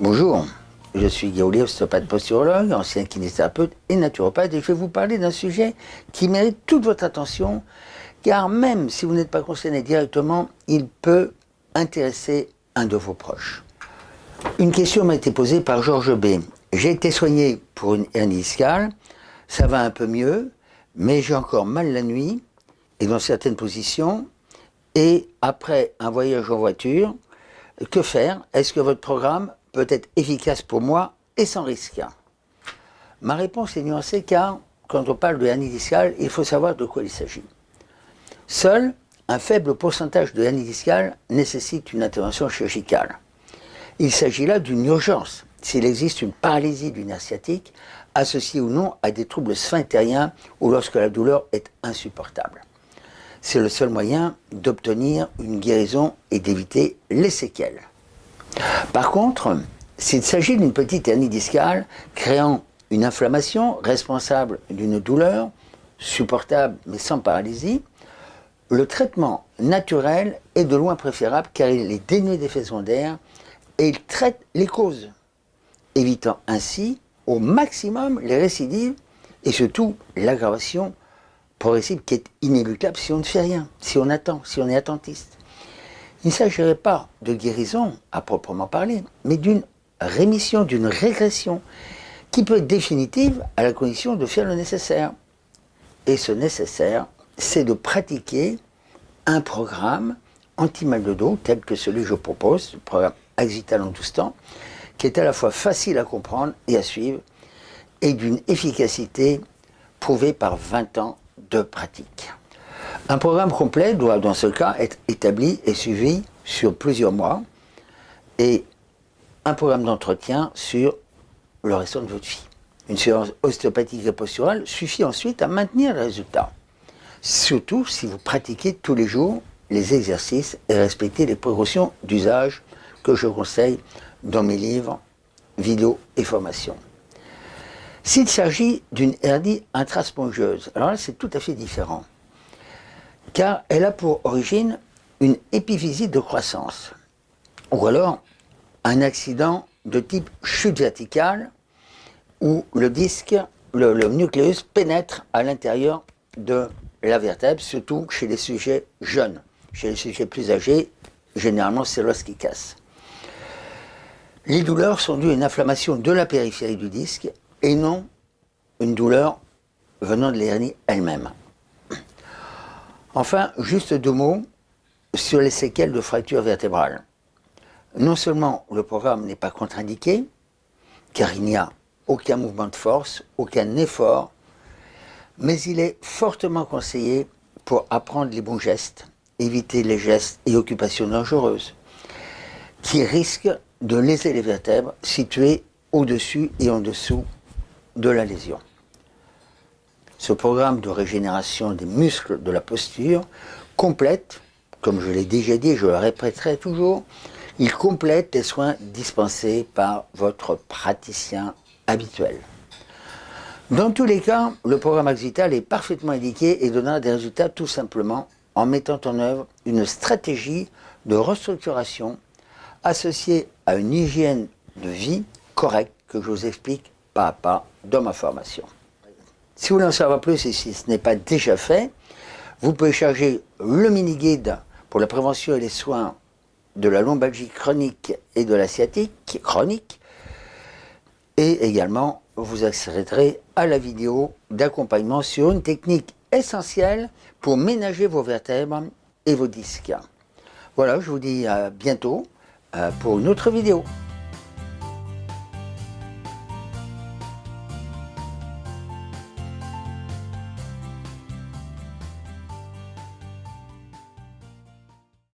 Bonjour, je suis Guillaume, ostéopathe posturologue, ancien kinésithérapeute et naturopathe et je vais vous parler d'un sujet qui mérite toute votre attention car même si vous n'êtes pas concerné directement, il peut intéresser un de vos proches. Une question m'a été posée par Georges B. J'ai été soigné pour une hernie discale, ça va un peu mieux, mais j'ai encore mal la nuit et dans certaines positions. Et après un voyage en voiture, que faire? Est-ce que votre programme peut être efficace pour moi et sans risque Ma réponse est nuancée car quand on parle de hernie discale, il faut savoir de quoi il s'agit. Seul un faible pourcentage de hernie discale nécessite une intervention chirurgicale. Il s'agit là d'une urgence s'il existe une paralysie du nerf sciatique associée ou non à des troubles sphinctériens ou lorsque la douleur est insupportable. C'est le seul moyen d'obtenir une guérison et d'éviter les séquelles. Par contre, s'il s'agit d'une petite hernie discale créant une inflammation responsable d'une douleur supportable mais sans paralysie, le traitement naturel est de loin préférable car il est dénué d'effets secondaires et il traite les causes, évitant ainsi au maximum les récidives et surtout l'aggravation progressive qui est inéluctable si on ne fait rien, si on attend, si on est attentiste. Il ne s'agirait pas de guérison à proprement parler, mais d'une rémission, d'une régression qui peut être définitive à la condition de faire le nécessaire. Et ce nécessaire, c'est de pratiquer un programme anti-mal de dos tel que celui que je propose, le programme Axital en 12 temps, qui est à la fois facile à comprendre et à suivre et d'une efficacité prouvée par 20 ans de pratique. Un programme complet doit dans ce cas être établi et suivi sur plusieurs mois et un programme d'entretien sur le restant de votre vie. Une séance ostéopathique et posturale suffit ensuite à maintenir le résultat. Surtout si vous pratiquez tous les jours les exercices et respectez les précautions d'usage que je conseille dans mes livres, vidéos et formations. S'il s'agit d'une hernie intraspongieuse, alors là c'est tout à fait différent, car elle a pour origine une épiphysie de croissance, ou alors un accident de type chute verticale, où le disque, le, nucléus pénètre à l'intérieur de la vertèbre, surtout chez les sujets jeunes. Chez les sujets plus âgés, généralement c'est l'os qui casse. Les douleurs sont dues à une inflammation de la périphérie du disque et non une douleur venant de l'hernie elle-même. Enfin, juste deux mots sur les séquelles de fracture vertébrale. Non seulement le programme n'est pas contre-indiqué, car il n'y a aucun mouvement de force, aucun effort, mais il est fortement conseillé pour apprendre les bons gestes, éviter les gestes et occupations dangereuses, qui risquent de léser les vertèbres situées au-dessus et en dessous de la lésion. Ce programme de régénération des muscles de la posture complète, comme je l'ai déjà dit et je le répéterai toujours, il complète les soins dispensés par votre praticien habituel. Dans tous les cas, le programme Axital est parfaitement indiqué et donnera des résultats tout simplement en mettant en œuvre une stratégie de restructuration associée à une hygiène de vie correcte que je vous explique pas à pas dans ma formation. Si vous voulez en savoir plus et si ce n'est pas déjà fait, vous pouvez charger le mini-guide pour la prévention et les soins de la lombalgie chronique et de la sciatique chronique et également vous accéderez à la vidéo d'accompagnement sur une technique essentielle pour ménager vos vertèbres et vos disques. Voilà, je vous dis à bientôt euh, pour une autre vidéo.